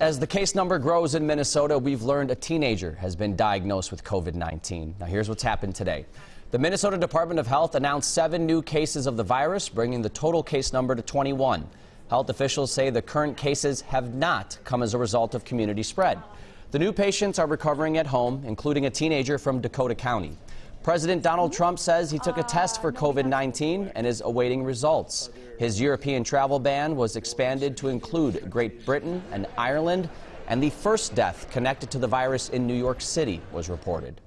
As the case number grows in Minnesota, we've learned a teenager has been diagnosed with COVID-19. Now here's what's happened today. The Minnesota Department of Health announced seven new cases of the virus, bringing the total case number to 21. Health officials say the current cases have not come as a result of community spread. The new patients are recovering at home, including a teenager from Dakota County. President Donald Trump says he took a test for COVID-19 and is awaiting results. His European travel ban was expanded to include Great Britain and Ireland, and the first death connected to the virus in New York City was reported.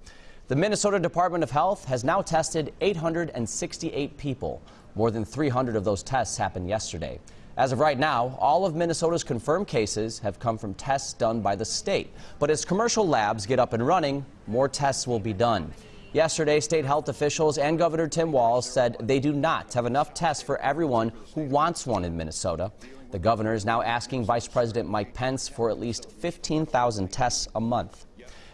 The Minnesota Department of Health has now tested 868 people. More than 300 of those tests happened yesterday. As of right now, all of Minnesota's confirmed cases have come from tests done by the state. But as commercial labs get up and running, more tests will be done. Yesterday, state health officials and Governor Tim Walz said they do not have enough tests for everyone who wants one in Minnesota. The governor is now asking Vice President Mike Pence for at least 15,000 tests a month.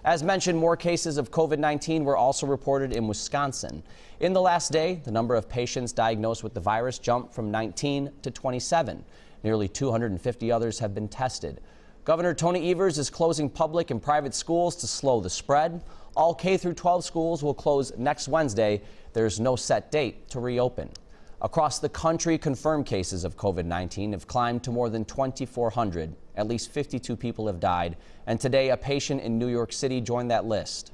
As mentioned, more cases of COVID-19 were also reported in Wisconsin. In the last day, the number of patients diagnosed with the virus jumped from 19 to 27. Nearly 250 others have been tested. Governor Tony Evers is closing public and private schools to slow the spread. All K through 12 schools will close next Wednesday. There's no set date to reopen. Across the country, confirmed cases of COVID-19 have climbed to more than 2,400. At least 52 people have died, and today a patient in New York City joined that list.